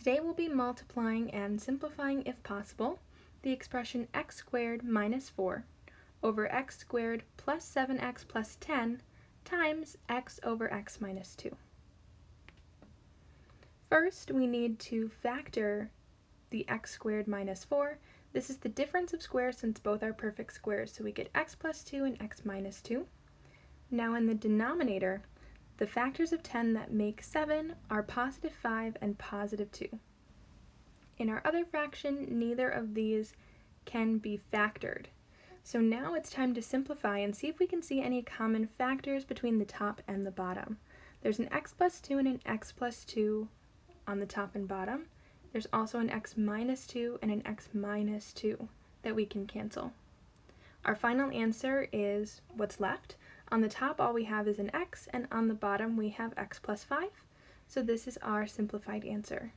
Today we'll be multiplying and simplifying if possible the expression x squared minus 4 over x squared plus 7x plus 10 times x over x minus 2. First, we need to factor the x squared minus 4. This is the difference of squares since both are perfect squares, so we get x plus 2 and x minus 2. Now in the denominator, the factors of 10 that make 7 are positive 5 and positive 2. In our other fraction, neither of these can be factored. So now it's time to simplify and see if we can see any common factors between the top and the bottom. There's an x plus 2 and an x plus 2 on the top and bottom. There's also an x minus 2 and an x minus 2 that we can cancel. Our final answer is what's left. On the top, all we have is an x, and on the bottom, we have x plus 5. So this is our simplified answer.